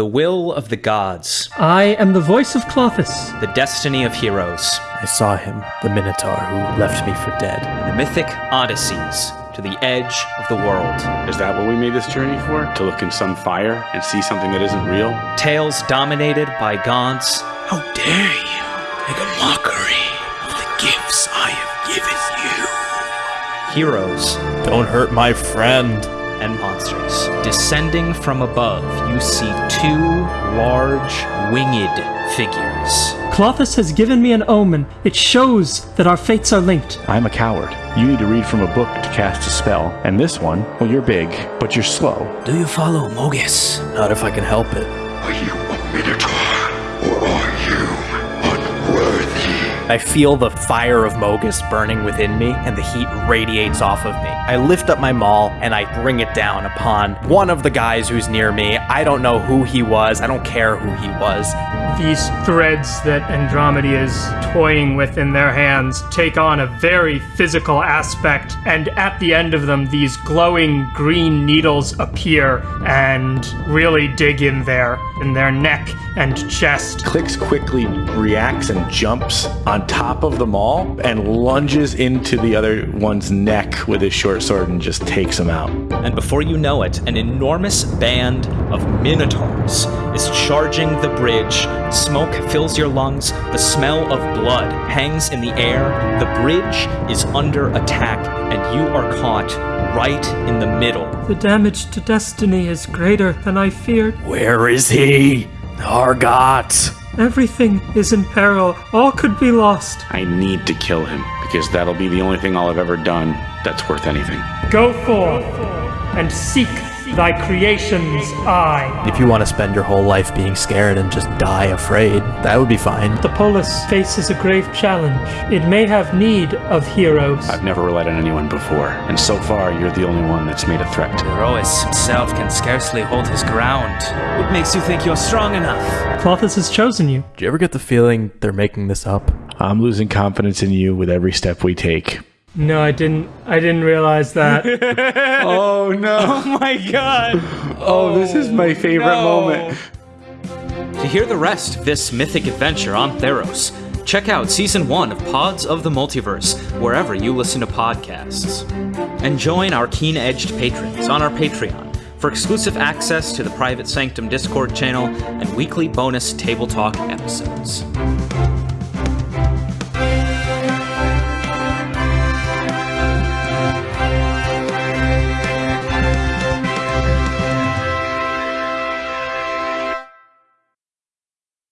The will of the gods, I am the voice of Klothys. the destiny of heroes, I saw him, the Minotaur who left me for dead. and the mythic odysseys to the edge of the world. Is that what we made this journey for? To look in some fire and see something that isn't real? Tales dominated by gods, How dare you make a mockery of the gifts I have given you? heroes, Don't hurt my friend. And monsters. Descending from above, you see two large, winged figures. Klothys has given me an omen. It shows that our fates are linked. I'm a coward. You need to read from a book to cast a spell. And this one, well, you're big, but you're slow. Do you follow Mogis? Not if I can help it. Are you a minotaur, I feel the fire of Mogis burning within me, and the heat radiates off of me. I lift up my maul and I bring it down upon one of the guys who's near me. I don't know who he was. I don't care who he was. These threads that Andromeda is toying with in their hands take on a very physical aspect, and at the end of them, these glowing green needles appear and really dig in there, in their neck and chest. Clicks quickly reacts and jumps on top of them all and lunges into the other one's neck with his short sword and just takes him out. And before you know it, an enormous band of minotaurs is charging the bridge. Smoke fills your lungs, the smell of blood hangs in the air, the bridge is under attack, and you are caught right in the middle. The damage to destiny is greater than I feared. Where is he? Argot! Everything is in peril. All could be lost. I need to kill him because that'll be the only thing I'll have ever done that's worth anything. Go forth and seek thy creation's eye. If you want to spend your whole life being scared and just die afraid, that would be fine. The Polis faces a grave challenge. It may have need of heroes. I've never relied on anyone before, and so far you're the only one that's made a threat. Erois himself can scarcely hold his ground. What makes you think you're strong enough? Klothys has chosen you. Do you ever get the feeling they're making this up? I'm losing confidence in you with every step we take. No, I didn't. I didn't realize that. Oh no! Oh my god! Oh, this is my oh, favorite moment. To hear the rest of this mythic adventure on Theros, check out season one of Pods of the Multiverse wherever you listen to podcasts. And join our keen edged patrons on our Patreon for exclusive access to the Private Sanctum Discord channel and weekly bonus Table Talk episodes.